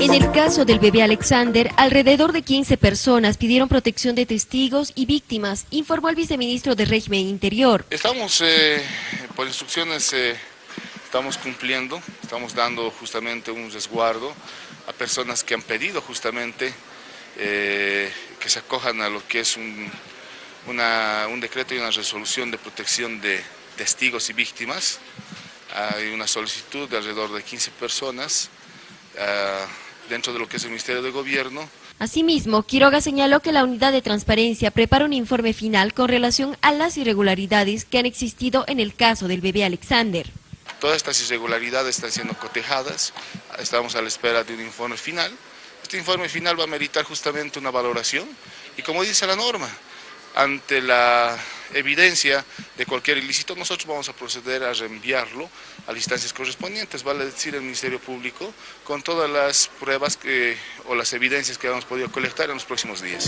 En el caso del bebé Alexander, alrededor de 15 personas pidieron protección de testigos y víctimas, informó el viceministro de Régimen Interior. Estamos, eh, por instrucciones, eh, estamos cumpliendo, estamos dando justamente un resguardo a personas que han pedido justamente eh, que se acojan a lo que es un, un decreto y una resolución de protección de testigos y víctimas. Hay una solicitud de alrededor de 15 personas. Ah, dentro de lo que es el Ministerio de Gobierno. Asimismo, Quiroga señaló que la Unidad de Transparencia prepara un informe final con relación a las irregularidades que han existido en el caso del bebé Alexander. Todas estas irregularidades están siendo cotejadas, estamos a la espera de un informe final. Este informe final va a meritar justamente una valoración y como dice la norma, ante la evidencia de cualquier ilícito, nosotros vamos a proceder a reenviarlo a las instancias correspondientes, vale decir el Ministerio Público, con todas las pruebas o las evidencias que hemos podido colectar en los próximos días.